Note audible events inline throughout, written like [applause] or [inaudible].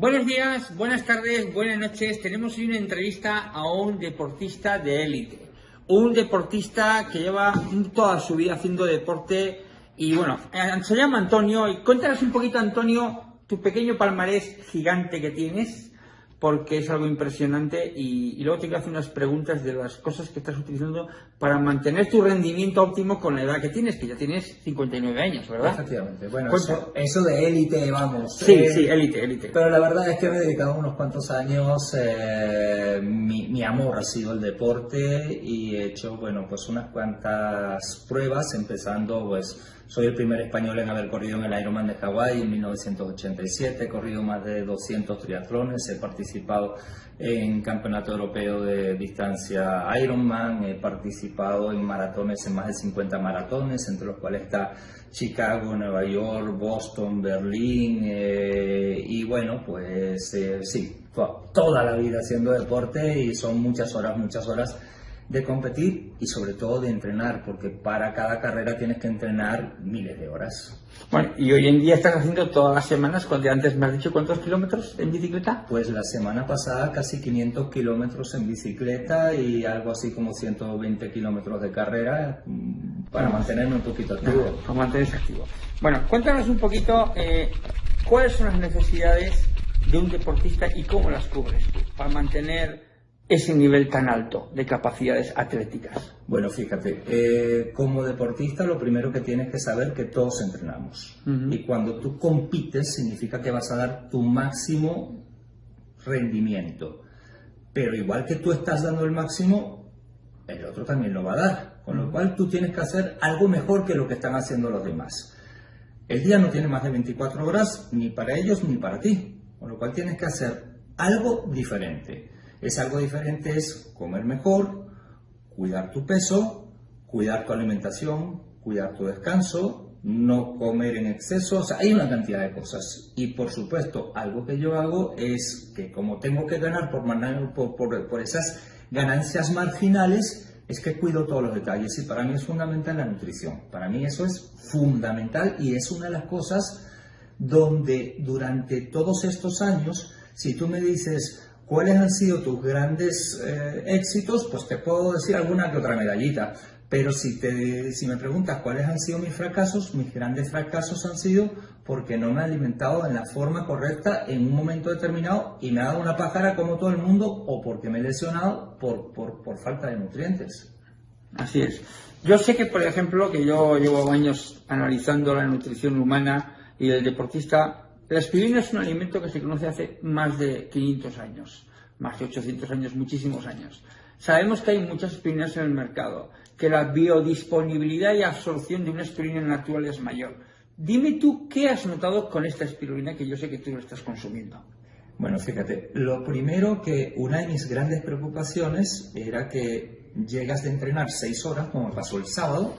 Buenos días, buenas tardes, buenas noches. Tenemos hoy una entrevista a un deportista de élite. Un deportista que lleva toda su vida haciendo deporte. Y bueno, eh, se llama Antonio. Y cuéntanos un poquito, Antonio, tu pequeño palmarés gigante que tienes porque es algo impresionante y, luego te hacer unas preguntas de las cosas que estás utilizando para mantener tu rendimiento óptimo con la edad que tienes, que ya tienes 59 años, ¿verdad? Efectivamente. Bueno, eso, de élite, vamos. Sí, eh, sí, élite, élite. Pero la verdad es que me he dedicado unos cuantos años, eh, mi, mi, amor ha sido el deporte y he hecho, bueno, pues unas cuantas pruebas, empezando pues soy el primer español en haber corrido en el Ironman de Hawái en 1987. He corrido más de 200 triatlones. He participado en Campeonato Europeo de Distancia Ironman. He participado en maratones, en más de 50 maratones, entre los cuales está Chicago, Nueva York, Boston, Berlín. Eh, y bueno, pues eh, sí, toda la vida haciendo deporte y son muchas horas, muchas horas de competir y sobre todo de entrenar, porque para cada carrera tienes que entrenar miles de horas. Bueno, y hoy en día estás haciendo todas las semanas, cuando antes me has dicho cuántos kilómetros en bicicleta. Pues la semana pasada casi 500 kilómetros en bicicleta y algo así como 120 kilómetros de carrera mm, para mantenerme un poquito activo. para mantenerse activo. Bueno, cuéntanos un poquito eh, cuáles son las necesidades de un deportista y cómo las cubres para mantener ese nivel tan alto de capacidades atléticas? Bueno, fíjate, eh, como deportista lo primero que tienes que saber que todos entrenamos. Y cuando tú compites significa que vas a dar tu máximo rendimiento. Pero igual que tú estás dando el máximo, el otro también lo va a dar. Con lo cual tú tienes que hacer algo mejor que lo que están haciendo los demás. El día no tiene más de 24 horas ni para ellos ni para ti. Con lo cual tienes que hacer algo diferente. Es algo diferente, es comer mejor, cuidar tu peso, cuidar tu alimentación, cuidar tu descanso, no comer en exceso, o sea, hay una cantidad de cosas. Y por supuesto, algo que yo hago es que como tengo que ganar por, por, por esas ganancias marginales, es que cuido todos los detalles y para mí es fundamental la nutrición. Para mí eso es fundamental y es una de las cosas donde durante todos estos años, si tú me dices, ¿Cuáles han sido tus grandes eh, éxitos? Pues te puedo decir alguna que otra medallita. Pero si, te, si me preguntas cuáles han sido mis fracasos, mis grandes fracasos han sido porque no me he alimentado en la forma correcta en un momento determinado y me ha dado una pájara como todo el mundo o porque me he lesionado por, por, por falta de nutrientes. Así es. Yo sé que, por ejemplo, que yo llevo años analizando la nutrición humana y el deportista la aspirina es un alimento que se conoce hace más de 500 años, más de 800 años, muchísimos años. Sabemos que hay muchas aspirinas en el mercado, que la biodisponibilidad y absorción de una aspirina natural es mayor. Dime tú qué has notado con esta aspirina que yo sé que tú lo estás consumiendo. Bueno, fíjate, lo primero que una de mis grandes preocupaciones era que llegas de entrenar seis horas, como pasó el sábado,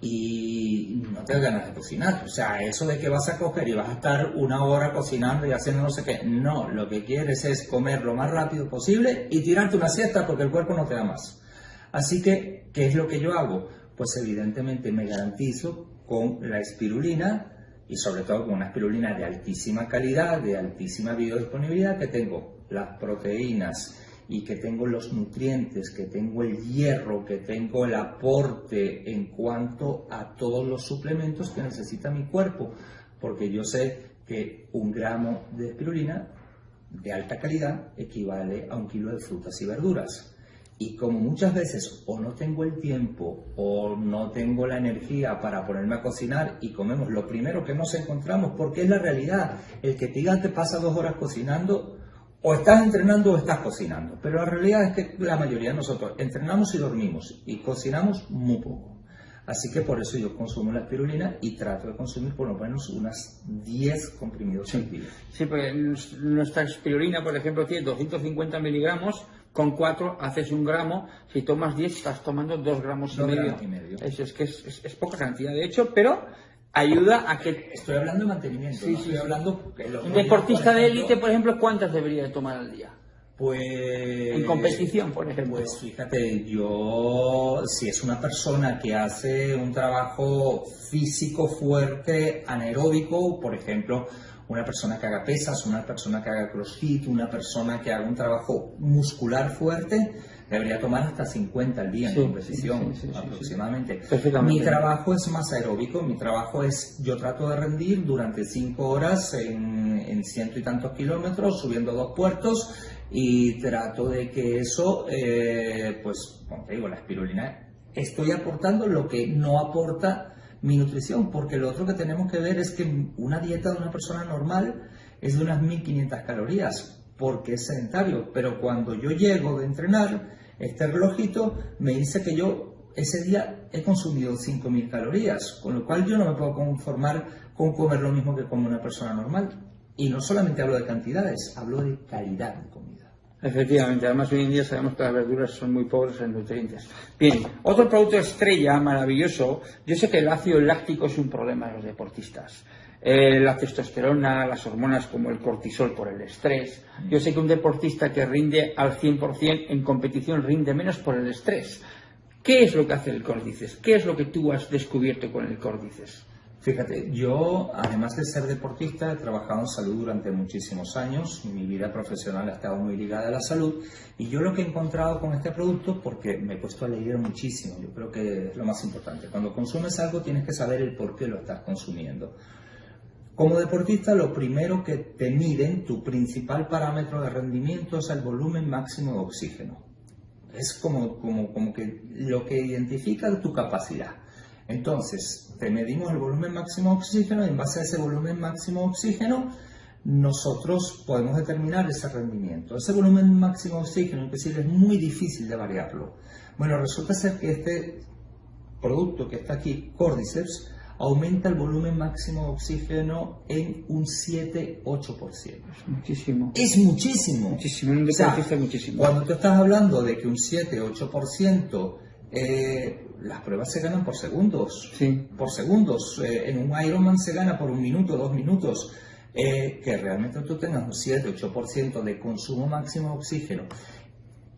y no te ganas de cocinar. O sea, eso de que vas a coger y vas a estar una hora cocinando y haciendo no sé qué, no, lo que quieres es comer lo más rápido posible y tirarte una siesta porque el cuerpo no te da más. Así que, ¿qué es lo que yo hago? Pues evidentemente me garantizo con la espirulina y sobre todo con una espirulina de altísima calidad, de altísima biodisponibilidad, que tengo las proteínas, y que tengo los nutrientes, que tengo el hierro, que tengo el aporte en cuanto a todos los suplementos que necesita mi cuerpo, porque yo sé que un gramo de espirulina de alta calidad equivale a un kilo de frutas y verduras. Y como muchas veces o no tengo el tiempo o no tengo la energía para ponerme a cocinar y comemos lo primero que nos encontramos, porque es la realidad, el que te diga te pasa dos horas cocinando, o estás entrenando o estás cocinando. Pero la realidad es que la mayoría de nosotros entrenamos y dormimos y cocinamos muy poco. Así que por eso yo consumo la espirulina y trato de consumir por lo menos unas 10 comprimidos sí. día. Sí, porque nuestra espirulina, por ejemplo, tiene 250 miligramos, con 4 haces un gramo, si tomas 10 estás tomando 2 gramos y medio. y medio. Eso es que es, es, poca cantidad, de hecho, pero ayuda a que... Estoy hablando de mantenimiento, sí, estoy hablando... Un deportista de élite, por ejemplo, ¿cuántas debería de tomar al día? Pues... En competición, por ejemplo. Pues fíjate, yo, si es una persona que hace un trabajo físico fuerte, anaeróbico, por ejemplo, una persona que haga pesas, una persona que haga crossfit, una persona que haga un trabajo muscular fuerte, debería tomar hasta 50 al día en competición aproximadamente. Mi trabajo es más aeróbico, mi trabajo es, yo trato de rendir durante 5 horas en, ciento y tantos kilómetros, subiendo dos puertos y trato de que eso, eh, pues, como te digo, la espirulina, estoy aportando lo que no aporta mi nutrición, porque lo otro que tenemos que ver es que una dieta de una persona normal es de unas 1500 calorías, porque es sedentario, pero cuando yo llego de entrenar, este relojito me dice que yo ese día he consumido 5.000 calorías, con lo cual yo no me puedo conformar con comer lo mismo que como una persona normal. Y no solamente hablo de cantidades, hablo de calidad. Efectivamente, además hoy en día sabemos que las verduras son muy pobres en nutrientes. Bien, otro producto estrella maravilloso, yo sé que el ácido láctico es un problema en los deportistas. Eh, la testosterona, las hormonas como el cortisol por el estrés. Yo sé que un deportista que rinde al 100% en competición rinde menos por el estrés. ¿Qué es lo que hace el córdices? ¿Qué es lo que tú has descubierto con el córdices? Fíjate, yo además de ser deportista he trabajado en salud durante muchísimos años, mi vida profesional ha estado muy ligada a la salud y yo lo que he encontrado con este producto, porque me he puesto a leer muchísimo, yo creo que es lo más importante, cuando consumes algo tienes que saber el por qué lo estás consumiendo. Como deportista, lo primero que te miden, tu principal parámetro de rendimiento es el volumen máximo de oxígeno. Es como, como, como que lo que identifica tu capacidad. Entonces, te medimos el volumen máximo de oxígeno y en base a ese volumen máximo de oxígeno, nosotros podemos determinar ese rendimiento. Ese volumen máximo de oxígeno, inclusive, es muy difícil de variarlo. Bueno, resulta ser que este producto que está aquí, Cordyceps, aumenta el volumen máximo de oxígeno en un 7-8%. Es muchísimo. Es muchísimo. Muchísimo, un o muchísimo. Cuando tú estás hablando de que un 7-8%, eh, las pruebas se ganan por segundos. Sí. Por segundos. Eh, en un Ironman se gana por un minuto, dos minutos. Eh, que realmente tú tengas un 7-8% de consumo máximo de oxígeno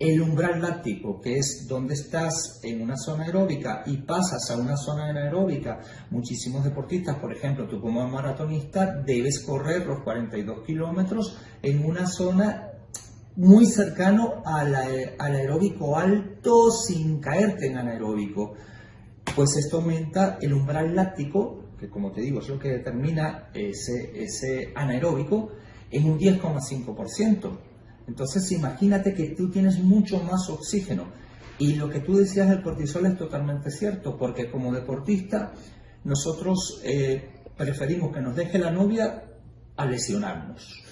el umbral láctico, que es donde estás en una zona aeróbica y pasas a una zona anaeróbica, muchísimos deportistas, por ejemplo, tú como maratonista, debes correr los 42 kilómetros en una zona muy cercano al, al aeróbico alto sin caerte en anaeróbico. Pues esto aumenta el umbral láctico, que como te digo es lo que determina ese, anaeróbico, en un 10,5%. Entonces imagínate que tú tienes mucho más oxígeno. Y lo que tú decías del cortisol es totalmente cierto, porque como deportista nosotros eh, preferimos que nos deje la novia a lesionarnos.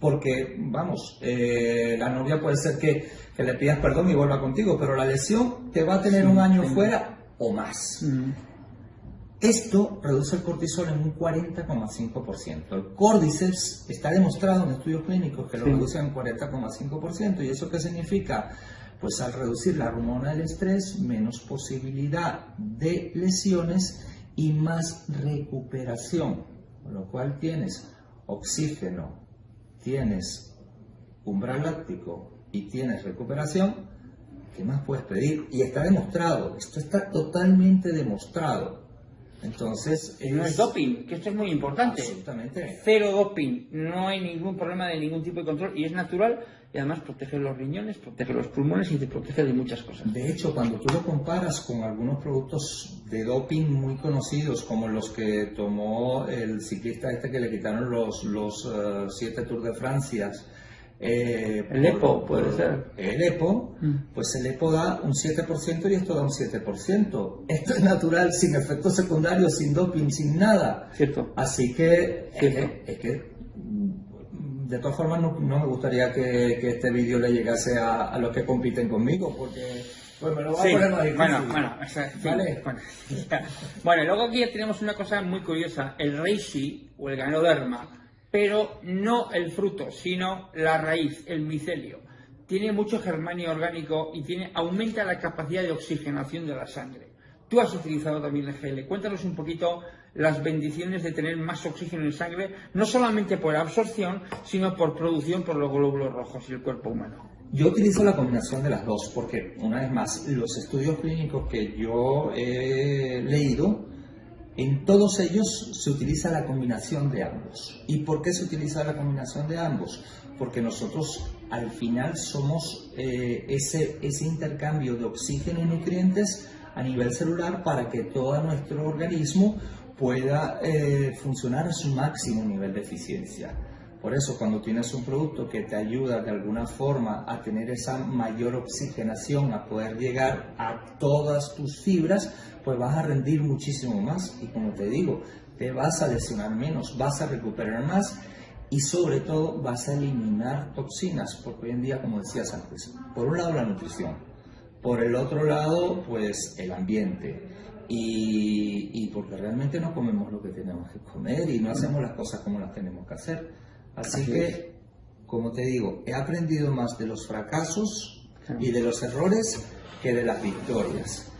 Porque, vamos, eh, la novia puede ser que, le pidas perdón y vuelva contigo, pero la lesión te va a tener un año fuera o más. Esto reduce el cortisol en un 40,5%. El Cordyceps está demostrado en estudios clínicos que lo reduce en 40,5%. ¿Y eso qué significa? Pues al reducir la hormona del estrés, menos posibilidad de lesiones y más recuperación. Con lo cual tienes oxígeno, tienes umbral láctico y tienes recuperación. ¿Qué más puedes pedir? Y está demostrado, esto está totalmente demostrado. Entonces, no es doping, que esto es muy importante. Absolutamente. Cero doping, no hay ningún problema de ningún tipo de control y es natural y además protege los riñones, protege los pulmones y te protege de muchas cosas. De hecho, cuando tú lo comparas con algunos productos de doping muy conocidos, como los que tomó el ciclista este que le quitaron los, los uh, siete Tours de Francia, eh, el EPO puede ser. El EPO, mm. pues el EPO da un 7% y esto da un 7%. Esto es natural, sin efectos secundarios, sin doping, sin nada. Cierto. Así que, Es, que, de todas formas, no, me gustaría que, este vídeo le llegase a, los que compiten conmigo, porque pues me lo va a poner más difícil. Bueno, bueno, ¿Vale? bueno, bueno, luego aquí tenemos una cosa muy curiosa, el reishi o el ganoderma pero no el fruto, sino la raíz, el micelio. Tiene mucho germanio orgánico y tiene, aumenta la capacidad de oxigenación de la sangre. Tú has utilizado también el GL. Cuéntanos un poquito las bendiciones de tener más oxígeno en sangre, no solamente por absorción, sino por producción por los glóbulos rojos y el cuerpo humano. Yo utilizo la combinación de las dos porque, una vez más, los estudios clínicos que yo he leído En todos ellos se utiliza la combinación de ambos. ¿Y por qué se utiliza la combinación de ambos? Porque nosotros al final somos eh, ese, ese intercambio de oxígeno y nutrientes a nivel celular para que todo nuestro organismo pueda eh, funcionar a su máximo nivel de eficiencia. Por eso cuando tienes un producto que te ayuda de alguna forma a tener esa mayor oxigenación, a poder llegar a todas tus fibras, pues vas a rendir muchísimo más y como te digo, te vas a lesionar menos, vas a recuperar más y sobre todo vas a eliminar toxinas, porque hoy en día, como decías antes, por un lado la nutrición, por el otro lado, pues el ambiente. Y, porque realmente no comemos lo que tenemos que comer y no hacemos las cosas como las tenemos que hacer. Así, que, como te digo, he aprendido más de los fracasos y de los errores que de las victorias.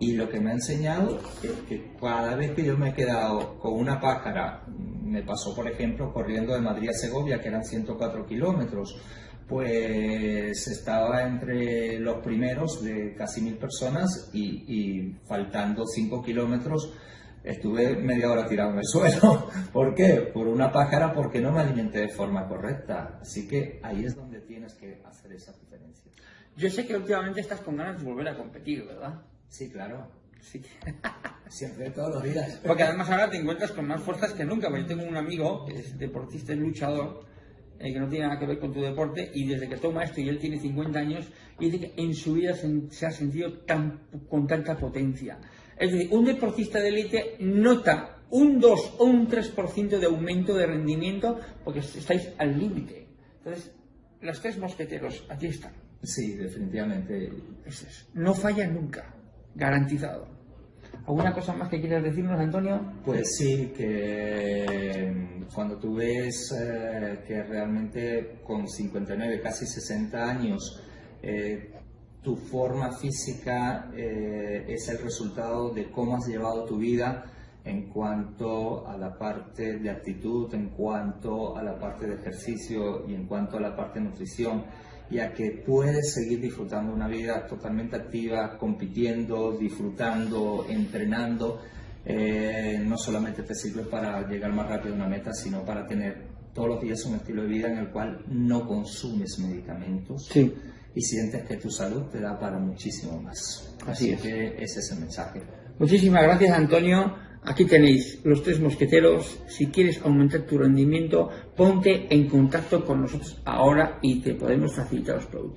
Y lo que me ha enseñado es que cada vez que yo me he quedado con una pájara, me pasó por ejemplo corriendo de Madrid a Segovia, que eran 104 kilómetros, pues estaba entre los primeros de casi mil personas y, faltando 5 kilómetros estuve media hora tirado en el [laughs] suelo. ¿Por qué? Por una pájara porque no me alimenté de forma correcta. Así que ahí es donde tienes que hacer esa diferencia. Yo sé que últimamente estás con ganas de volver a competir, ¿verdad? Sí, claro. Sí. [laughs] Siempre, todos los días. Porque además ahora te encuentras con más fuerzas que nunca. Porque yo tengo un amigo que es deportista y luchador eh, que no tiene nada que ver con tu deporte, y desde que toma esto y él tiene 50 años, dice que en su vida se, ha sentido tan, con tanta potencia. Es decir, un deportista de élite nota un 2 o un 3% de aumento de rendimiento porque estáis al límite. Entonces, los tres mosqueteros, aquí están. Sí, definitivamente. No falla nunca, garantizado. ¿Alguna cosa más que quieras decirnos, Antonio? Pues sí, que mm, cuando tú ves eh, que realmente con 59, casi 60 años, eh, tu forma física eh, es el resultado de cómo has llevado tu vida en cuanto a la parte de actitud, en cuanto a la parte de ejercicio y en cuanto a la parte de nutrición y a que puedes seguir disfrutando una vida totalmente activa, compitiendo, disfrutando, entrenando. Eh, no solamente te sirve para llegar más rápido a una meta, sino para tener todos los días un estilo de vida en el cual no consumes medicamentos y sientes que tu salud te da para muchísimo más. Así, es. que ese es el mensaje. Muchísimas gracias, Antonio. Aquí tenéis los tres mosqueteros. Si quieres aumentar tu rendimiento, ponte en contacto con nosotros ahora y te podemos facilitar los productos.